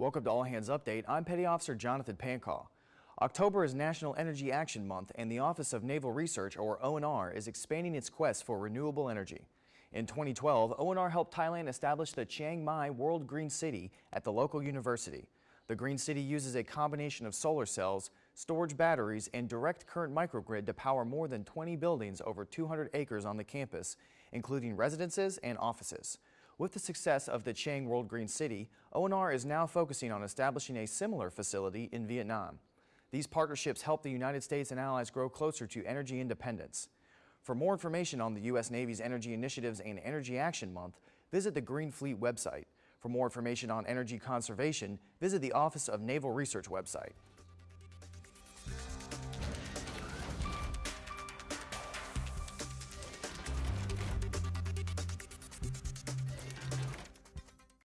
Welcome to All Hands Update. I'm Petty Officer Jonathan Pancaw. October is National Energy Action Month and the Office of Naval Research, or ONR, is expanding its quest for renewable energy. In 2012, ONR helped Thailand establish the Chiang Mai World Green City at the local university. The Green City uses a combination of solar cells, storage batteries, and direct current microgrid to power more than 20 buildings over 200 acres on the campus, including residences and offices. With the success of the Chiang World Green City, ONR is now focusing on establishing a similar facility in Vietnam. These partnerships help the United States and allies grow closer to energy independence. For more information on the U.S. Navy's energy initiatives and Energy Action Month, visit the Green Fleet website. For more information on energy conservation, visit the Office of Naval Research website.